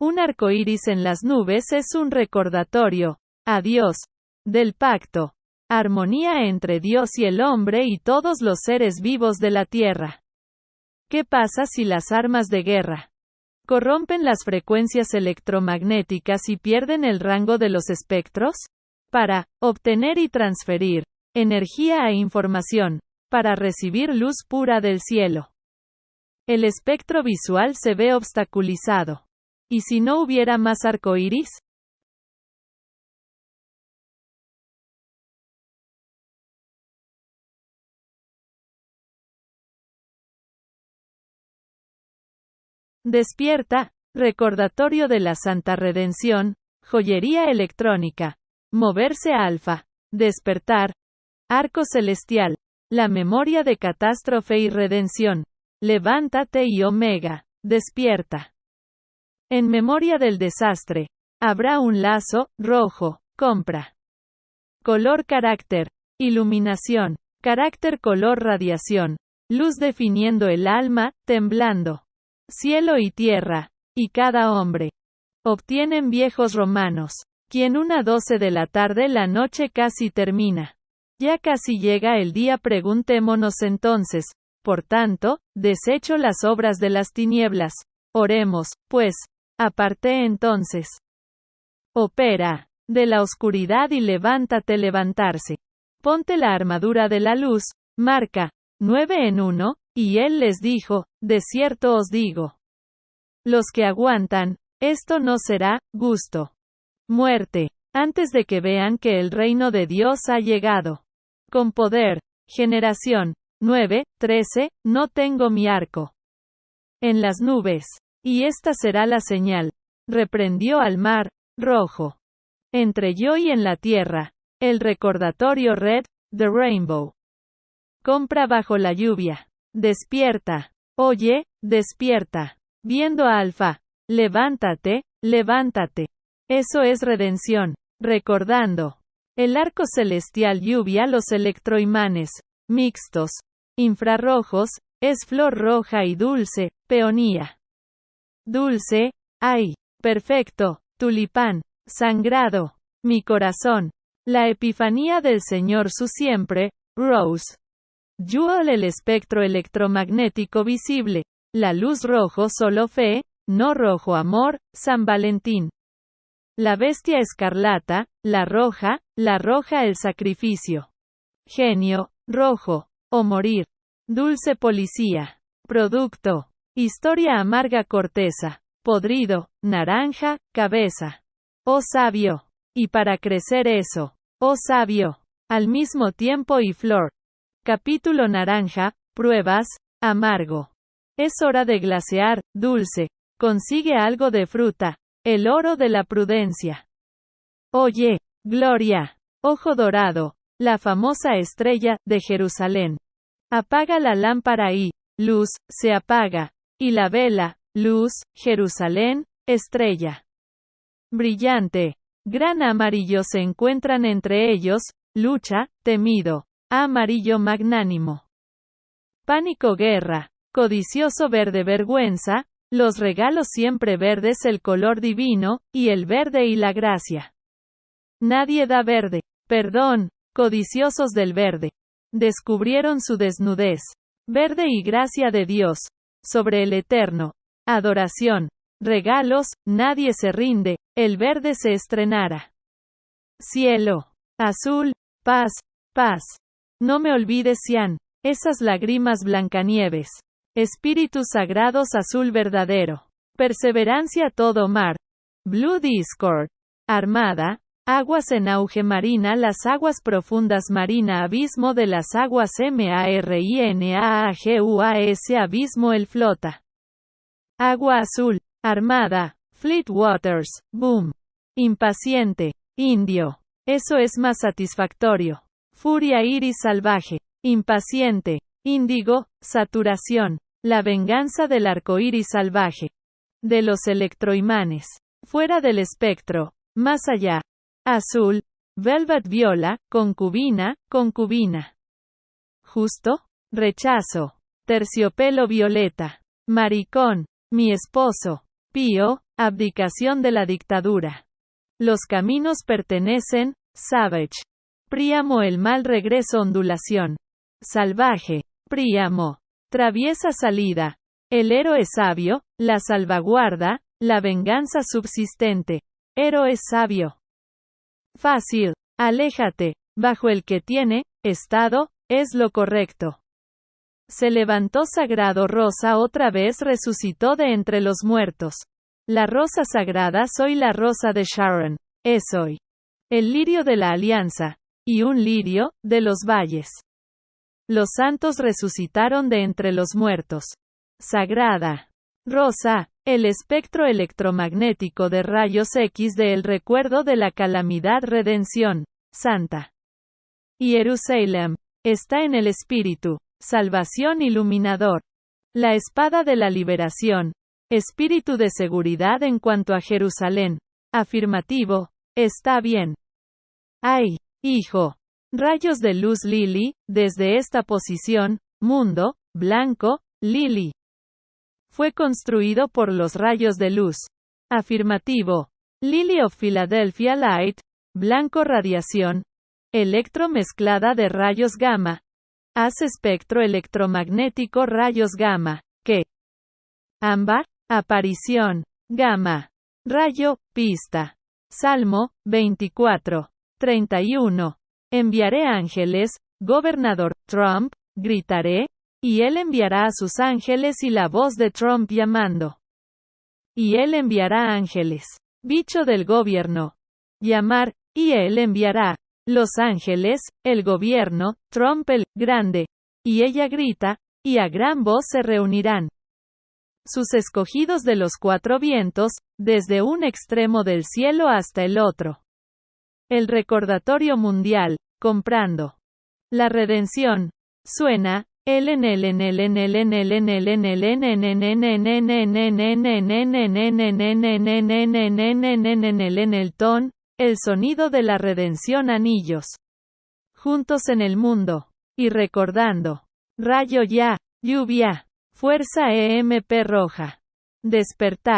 Un arco iris en las nubes es un recordatorio, a Dios, del pacto, armonía entre Dios y el hombre y todos los seres vivos de la tierra. ¿Qué pasa si las armas de guerra corrompen las frecuencias electromagnéticas y pierden el rango de los espectros? Para obtener y transferir energía e información, para recibir luz pura del cielo. El espectro visual se ve obstaculizado. ¿Y si no hubiera más arcoíris? Despierta, recordatorio de la Santa Redención, joyería electrónica, moverse alfa, despertar, arco celestial, la memoria de catástrofe y redención, levántate y omega, despierta. En memoria del desastre, habrá un lazo, rojo, compra. Color carácter, iluminación, carácter color radiación, luz definiendo el alma, temblando. Cielo y tierra, y cada hombre. Obtienen viejos romanos. Quien una doce de la tarde la noche casi termina. Ya casi llega el día preguntémonos entonces, por tanto, desecho las obras de las tinieblas. Oremos, pues, Aparte entonces. Opera. De la oscuridad y levántate levantarse. Ponte la armadura de la luz, marca, nueve en uno, y él les dijo, de cierto os digo. Los que aguantan, esto no será, gusto. Muerte, antes de que vean que el reino de Dios ha llegado. Con poder, generación, 9, 13, no tengo mi arco. En las nubes. Y esta será la señal. Reprendió al mar, rojo. Entre yo y en la tierra. El recordatorio red, The Rainbow. Compra bajo la lluvia. Despierta. Oye, despierta. Viendo a Alfa. Levántate, levántate. Eso es redención. Recordando. El arco celestial lluvia los electroimanes. Mixtos. Infrarrojos. Es flor roja y dulce. Peonía. Dulce, ay, perfecto, tulipán, sangrado, mi corazón. La epifanía del Señor su siempre, Rose. Jewel el espectro electromagnético visible. La luz rojo solo fe, no rojo amor, San Valentín. La bestia escarlata, la roja, la roja el sacrificio. Genio, rojo, o morir. Dulce policía. Producto. Historia amarga corteza, podrido, naranja, cabeza. Oh sabio. Y para crecer eso. Oh sabio. Al mismo tiempo y flor. Capítulo naranja, pruebas, amargo. Es hora de glasear, dulce. Consigue algo de fruta. El oro de la prudencia. Oye, Gloria. Ojo dorado. La famosa estrella, de Jerusalén. Apaga la lámpara y, luz, se apaga y la vela, luz, Jerusalén, estrella. Brillante. Gran amarillo se encuentran entre ellos, lucha, temido, amarillo magnánimo. Pánico guerra, codicioso verde vergüenza, los regalos siempre verdes el color divino, y el verde y la gracia. Nadie da verde, perdón, codiciosos del verde. Descubrieron su desnudez. Verde y gracia de Dios, sobre el eterno. Adoración. Regalos, nadie se rinde, el verde se estrenara. Cielo. Azul, paz, paz. No me olvides, Sian, esas lágrimas blancanieves. Espíritus sagrados azul verdadero. Perseverancia todo mar. Blue Discord. Armada. Aguas en auge marina Las aguas profundas marina Abismo de las aguas M-A-R-I-N-A-A-G-U-A-S Abismo el flota. Agua azul. Armada. Fleet Waters. Boom. Impaciente. Indio. Eso es más satisfactorio. Furia iris salvaje. Impaciente. Índigo. Saturación. La venganza del arco iris salvaje. De los electroimanes. Fuera del espectro. Más allá. Azul. Velvet viola, concubina, concubina. Justo. Rechazo. Terciopelo violeta. Maricón. Mi esposo. Pío. Abdicación de la dictadura. Los caminos pertenecen, Savage. Príamo el mal regreso ondulación. Salvaje. Príamo. Traviesa salida. El héroe sabio, la salvaguarda, la venganza subsistente. Héroe sabio. Fácil. Aléjate. Bajo el que tiene, estado, es lo correcto. Se levantó sagrado rosa otra vez resucitó de entre los muertos. La rosa sagrada soy la rosa de Sharon. Es hoy. El lirio de la alianza. Y un lirio, de los valles. Los santos resucitaron de entre los muertos. Sagrada. Rosa, el espectro electromagnético de rayos X de el recuerdo de la calamidad redención. Santa. Jerusalem. Está en el espíritu. Salvación iluminador. La espada de la liberación. Espíritu de seguridad en cuanto a Jerusalén. Afirmativo. Está bien. Ay, hijo. Rayos de luz Lili, desde esta posición, mundo, blanco, Lili. Fue construido por los rayos de luz. Afirmativo. Lily of Philadelphia Light, blanco radiación, electro mezclada de rayos gamma, Haz espectro electromagnético rayos gamma, que ámbar, aparición, gamma, rayo, pista. Salmo 24, 31. Enviaré ángeles, gobernador Trump, gritaré, y él enviará a sus ángeles y la voz de Trump llamando. Y él enviará ángeles. Bicho del gobierno. Llamar, y él enviará. Los Ángeles, el gobierno, Trump el grande. Y ella grita, y a gran voz se reunirán. Sus escogidos de los cuatro vientos, desde un extremo del cielo hasta el otro. El recordatorio mundial, comprando. La redención. Suena, en el ton, el sonido de la redención anillos. Juntos en el mundo. Y recordando. Rayo ya, lluvia, fuerza EMP roja. Despertar.